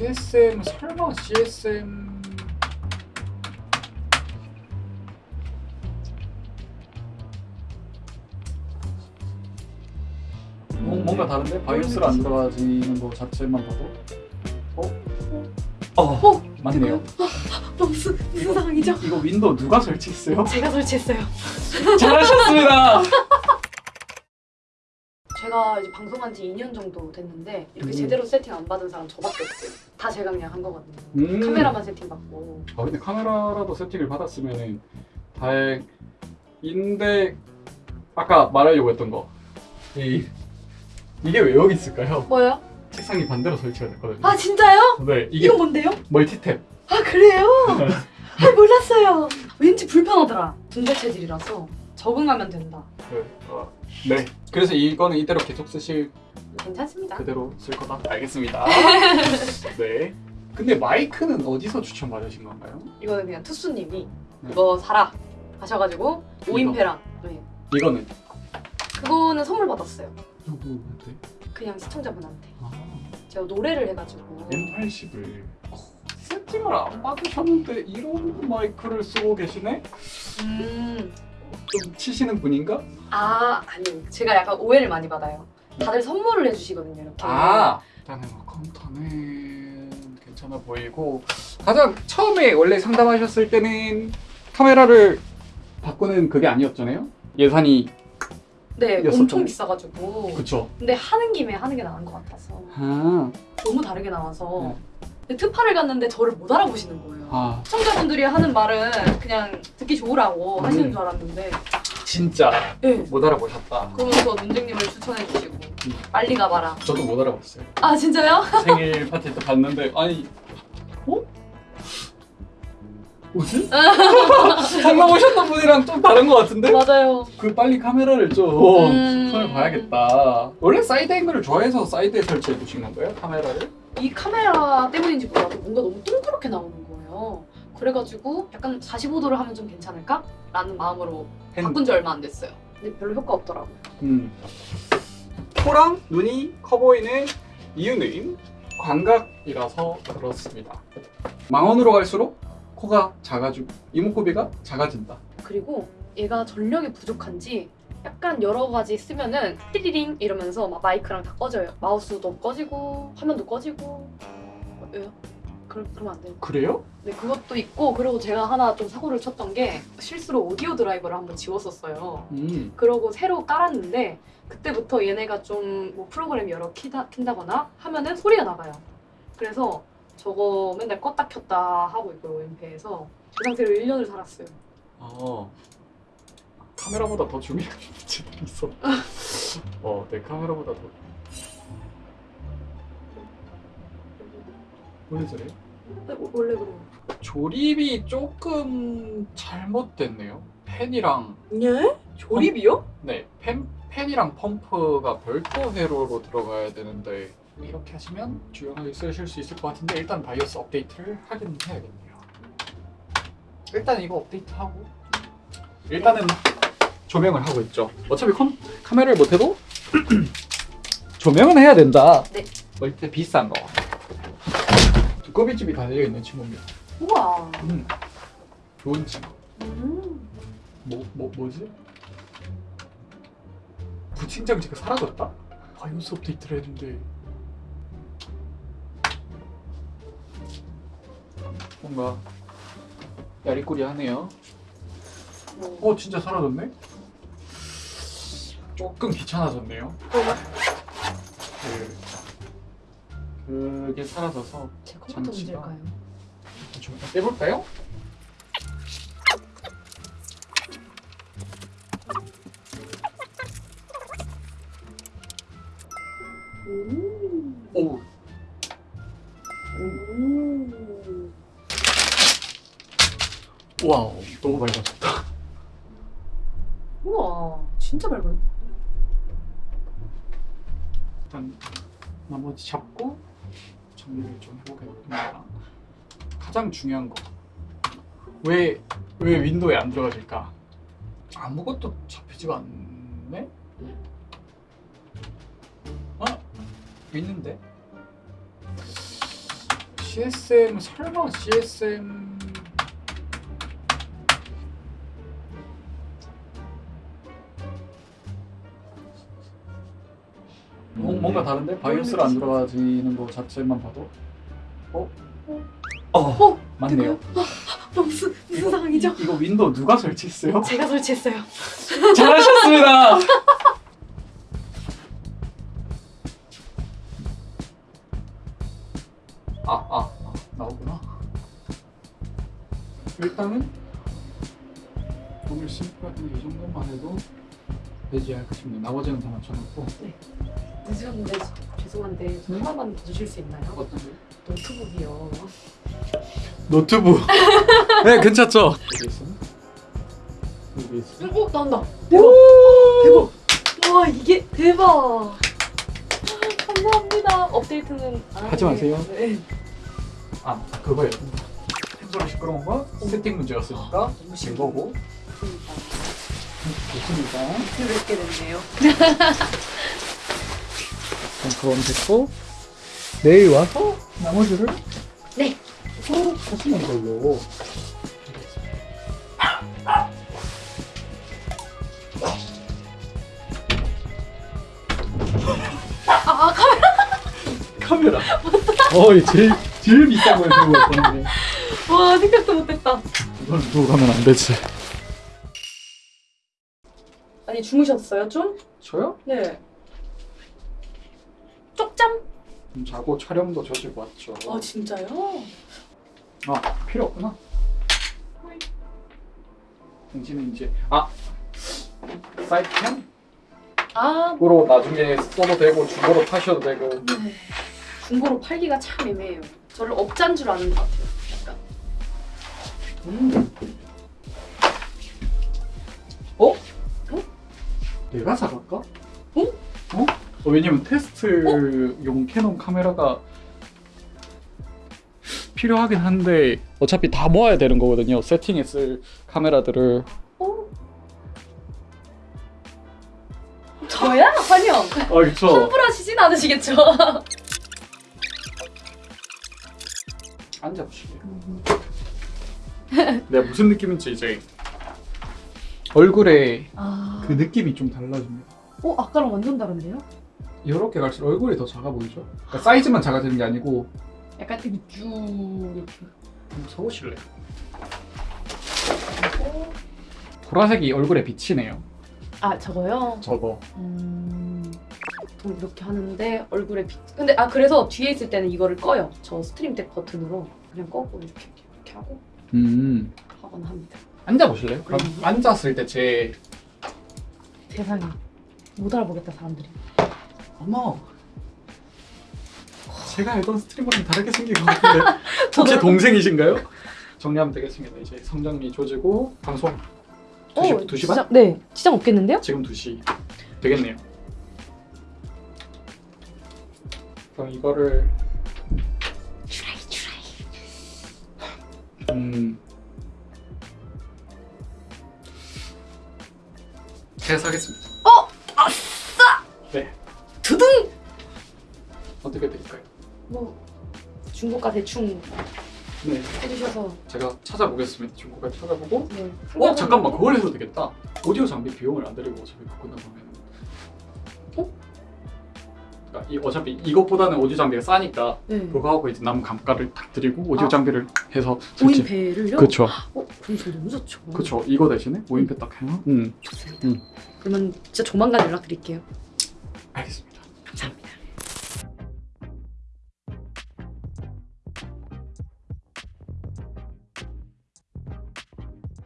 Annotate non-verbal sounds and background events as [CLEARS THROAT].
CSM 설마 CSM 뭐, 뭔가 다른데? BIOS가 안 들어가지는 거 자체만 봐도 어? 어, 어, 맞네요 어, 무슨 무슨 상황이죠? 이거 윈도우 누가 설치했어요? 제가 설치했어요. 잘하셨습니다 제가 이제 방송한 지 2년 정도 됐는데 이렇게 음. 제대로 세팅 안 받은 사람 저밖에 없어요. 다 제가 그냥 한 거거든요. 음. 카메라만 세팅 받고. 아 근데 카메라라도 세팅을 받았으면 다행인데 아까 말하려고 했던 거 이, 이게 왜 여기 있을까요? 뭐요? 책상이 반대로 설치가 됐거든요 아 진짜요? 네 이게 이거 뭔데요? 멀티탭 아 그래요? [LAUGHS] 아 몰랐어요. 왠지 불편하더라. 분재 체질이라서 적응하면 된다. 네. 어, 네 그래서 이거는 이대로 계속 쓰실 괜찮습니다. 그대로 쓸 거다 알겠습니다 [LAUGHS] 네 근데 마이크는 어디서 추천받으신 건가요? 이거는 그냥 투수님이 네. 이거 사라 하셔가지고 5인패랑 네. 이거는 그거는 선물 받았어요. 누구한테? 그냥 시청자분한테. 아 제가 노래를 해가지고 M80을 세팅을 안 받으셨는데 이런 마이크를 쓰고 계시네? 음. 좀 치시는 분인가? 아 아니 제가 약간 오해를 많이 받아요. 다들 선물을 해주시거든요 이렇게. 아 일단은 뭐 컴퓨터는 괜찮아 보이고 가장 처음에 원래 상담하셨을 때는 카메라를 바꾸는 그게 아니었잖아요? 예산이 네. 엄청 비싸가지고. 그쵸 근데 하는 김에 하는 게 나은 것 같아서 아, 너무 다르게 나와서 네. 특파를 갔는데 저를 못 알아보시는 거예요. 아 시청자분들이 하는 말은 그냥 듣기 좋으라고 음. 하시는 줄 알았는데 진짜 네. 못 알아보셨다 그러면서 문쟁님을 추천해 주시고 음. 빨리 가봐라. 저도 못 알아봤어요 아 진짜요? 생일 파티 때 봤는데 아니 어? 무슨? [LAUGHS] 방금 오셨던 분이랑 좀 다른 것 같은데? 맞아요. 그 빨리 카메라를 좀 음. 손을 봐야겠다 원래 사이드 앵글을 좋아해서 사이드에 설치해 두신 건가요? 카메라를? 이 카메라 때문인지 몰라도 뭔가 너무 동그랗게 나오는 거예요. 그래가지고 약간 45도를 하면 좀 괜찮을까? 라는 마음으로 핸- 바꾼 지 얼마 안 됐어요. 근데 별로 효과 없더라고요. 음. 코랑 눈이 커 보이는 이유는 광각이라서 그렇습니다. 망원으로 갈수록 코가 작아지고 이목구비가 작아진다. 그리고 얘가 전력이 부족한지 약간 여러 가지 쓰면은 띠리링 이러면서 막 마이크랑 다 꺼져요. 마우스도 꺼지고 화면도 꺼지고 어, 왜요? 그럼 그러면 안 돼요. 그래요? 네 그것도 있고 그리고 제가 하나 좀 사고를 쳤던 게 실수로 오디오 드라이버를 한번 지웠었어요. 음. 그러고 새로 깔았는데 그때부터 얘네가 좀 뭐 프로그램 여러 키다, 킨다거나 하면은 소리가 나가요. 그래서 저거 맨날 껐다 켰다 하고 있고요 엠페에서 그 상태로 1년을 살았어요. 어. 카메라보다 더 중요한 문제가 있어. [LAUGHS] 어, 내 카메라보다 더. 원래 저래? 네, 워- 원래 그래요. 조립이 조금 잘못됐네요. 팬이랑 예? 조립이요? 네, 팬, 팬이랑 펌프가 별도 회로로 들어가야 되는데 이렇게 하시면 조용하게 쓰실 수 있을 것 같은데 일단 BIOS 업데이트를 하긴 해야겠네요. 일단 이거 업데이트하고 일단은 조명을 하고 있죠. 어차피 컴, 카메라를 못해도 [CLEARS THROAT] 조명은 해야 된다. 네. 멀티 비싼 거. 두꺼비집이 달려있는 친구입니다. 우와. 음, 좋은 친구. 음. 뭐, 뭐, 뭐지? 부팅 장치가 사라졌다? 바이오스 업데이트를 했는데 뭔가 야리꾸리 하네요 뭐. 어 진짜 사라졌네? 조금 귀찮아졌네요 그... 그게 사라져서 제 컴퓨터 문제일까요? 좀 빼볼까요? 오. 오 오. 와우 너무 밝아졌다 우와. 진짜 밝아요. 일단 나머지 잡고 정리를 좀 해보겠습니다. 가장 중요한 거. 왜, 왜 윈도우에 안 들어가질까? 아무것도 잡히지가 않네? 아, 있는데? CSM 설마 CSM 뭐, 뭔가 다른데 BIOS를 안 들어가지는 거 자체만 봐도 어? 어, 어? 맞네요. 어, 무슨 무슨 상황이죠? 이, 이거 윈도우 누가 설치했어요? 제가 설치했어요. [LAUGHS] 잘하셨습니다. 아, 아, 아, 나오구나. 일단은 오늘 심플하게 이 정도만 해도 되지 않을까 싶네요. 나머지는 다 맞춰놓고 늦었는데 죄송한데 저 하나만 더 주실 수 있나요? 어떤 거? 노트북이요. 노트북. [LAUGHS] 네, 괜찮죠? 여기 있어. 여기 있어. 어 나온다. 대박. 대박. 와 이게 대박. 감사합니다. 업데이트는 안 하지. 마세요. 네. 아, 그거예요. 펜솔이 시끄러운 거 세팅 문제였으니까 너무 이거고 좋습니다. 좋습니다. 그렇게 됐네요. [LAUGHS] 그럼 됐고 내일 와서 나머지를 네. 또 하시는 걸로 아 카메라. 카메라 어이 제일 제일 비싼 걸 들고 왔거든요 와 생각도 못했다. 이건 두고 가면 안 되지 아니 주무셨어요 좀? 저요? 네. 자고 촬영도 저지고 왔죠 아 진짜요? 아 필요 없구나 당신은 이제 아 사이트펜으로 아 나중에 써도 되고 중고로 파셔도 되고 네. 중고로 팔기가 참 애매해요. 저를 업자인 줄 아는 것 같아요. 약간. 음. 어? 내가 사갈까? 어? 어? 어, 왜냐면 테스트용 캐논 카메라가 필요하긴 한데 어차피 다 모아야 되는 거거든요. 세팅에 쓸 카메라들을 어? 저야? 환영. 아 그쵸. 환불하시진 않으시겠죠? 앉아보실래요? [LAUGHS] 내가 무슨 느낌인지 이제 얼굴에 아. 그 느낌이 좀 달라집니다. 어 아까랑 완전 다른데요? 이렇게 갈수록 얼굴이 더 작아 보이죠? 그러니까 사이즈만 작아지는 게 아니고 약간 되게 쭉 이렇게. 한번 서보실래요? 보라색이 얼굴에 비치네요. 아 저거요? 저거. 음. 보통 이렇게 하는데 얼굴에 빛. 근데 아 그래서 뒤에 있을 때는 이거를 꺼요. 저 Stream Deck 버튼으로 그냥 꺼고 이렇게 이렇게 하고 음. 하거나 합니다. 앉아보실래요? 그럼 음. 앉았을 때 제 세상에 못 알아보겠다 사람들이. 어머 제가 알던 스트리머랑 다르게 생긴 것 같은데 [LAUGHS] 혹시 동생이신가요? 정리하면 되겠습니다. 이제 성장미 조지고 방송 2시, 2시 반? 네 지장 없겠는데요? 지금 2시 되겠네요. 그럼 이거를 트라이 트라이. 음 제가 사겠습니다. 중고가 대충 네 해주셔서. 제가 찾아보겠습니다. 중고가 찾아보고 네. 어 잠깐만 그걸 해도 되겠다. 오디오 장비 비용을 안 들이고 어차피 갖고 나가면 어? 그러니까 이, 어차피 이것보다는 오디오 장비가 싸니까 네. 그거 하고 이제 남은 감가를 딱 드리고 오디오 아. 장비를 해서 설치. 오인배를요? 그렇죠. 어 그럼 저 너무 좋죠. 그렇죠. 이거 대신에 오인패 딱 해요. 음 좋습니다. 음. 그러면 진짜 조만간 연락드릴게요. 알겠습니다.